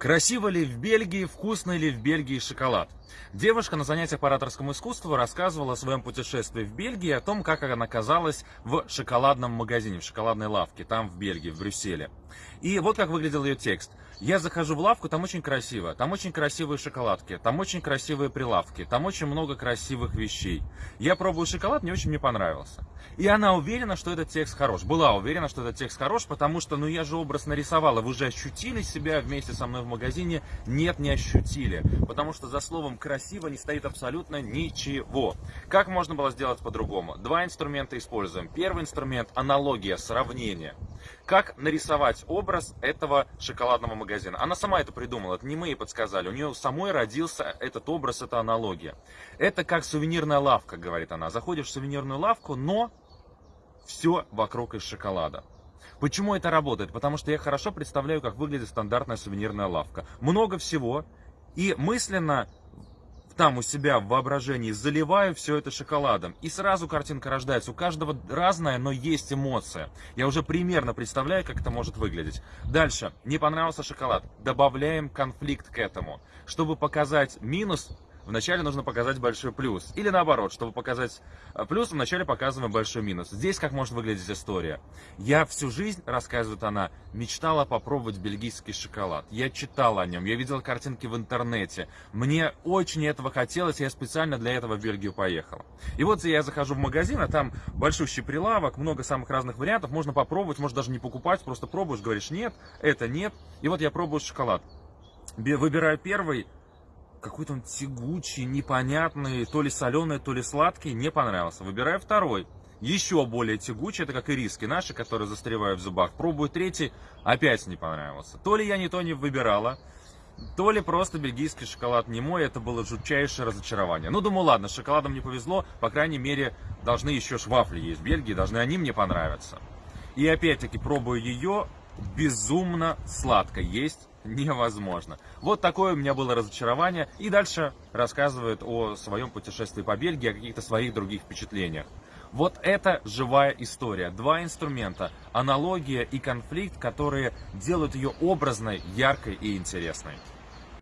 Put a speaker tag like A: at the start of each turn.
A: Красиво ли в Бельгии, вкусно ли в Бельгии шоколад? Девушка на занятиях по ораторскому искусству рассказывала о своем путешествии в Бельгии, о том, как она оказалась в шоколадном магазине, в шоколадной лавке, там в Бельгии, в Брюсселе. И вот как выглядел ее текст. Я захожу в лавку, там очень красиво, там очень красивые шоколадки, там очень красивые прилавки, там очень много красивых вещей. Я пробую шоколад, мне очень мне понравился. И она уверена, что этот текст хорош. Была уверена, что этот текст хорош, потому что, ну я же образ нарисовала, вы же ощутили себя вместе со мной в магазине? Нет, не ощутили. Потому что за словом красиво не стоит абсолютно ничего. Как можно было сделать по-другому? Два инструмента используем. Первый инструмент – аналогия, сравнение. Как нарисовать образ этого шоколадного магазина? Она сама это придумала, это не мы ей подсказали. У нее самой родился этот образ, эта аналогия. Это как сувенирная лавка, говорит она. Заходишь в сувенирную лавку, но все вокруг из шоколада. Почему это работает? Потому что я хорошо представляю, как выглядит стандартная сувенирная лавка. Много всего, и мысленно там у себя в воображении заливаю все это шоколадом. И сразу картинка рождается. У каждого разная, но есть эмоция. Я уже примерно представляю, как это может выглядеть. Дальше. Не понравился шоколад. Добавляем конфликт к этому. Чтобы показать минус, вначале нужно показать большой плюс. Или наоборот, чтобы показать э, плюс, вначале показываем большой минус. Здесь как может выглядеть история. Я всю жизнь, рассказывает она, мечтала попробовать бельгийский шоколад. Я читала о нем, я видела картинки в интернете. Мне очень этого хотелось, я специально для этого в Бельгию поехала. И вот я захожу в магазин, а там большущий прилавок, много самых разных вариантов. Можно попробовать, можно даже не покупать, просто пробуешь, говоришь нет, это нет. И вот я пробую шоколад. Выбираю первый, какой-то он тягучий, непонятный, то ли соленый, то ли сладкий, не понравился. Выбираю второй, еще более тягучий, это как ириски наши, которые застревают в зубах. Пробую третий, опять не понравился. То ли я не то не выбирала, то ли просто бельгийский шоколад не мой, это было жутчайшее разочарование. Ну, думаю, ладно, шоколадом не повезло, по крайней мере, должны еще швафли есть в Бельгии, должны они мне понравиться. И опять-таки пробую ее, безумно сладко есть невозможно. Вот такое у меня было разочарование. И дальше рассказывает о своем путешествии по Бельгии, о каких-то своих других впечатлениях. Вот это живая история. Два инструмента. Аналогия и конфликт, которые делают ее образной, яркой и интересной.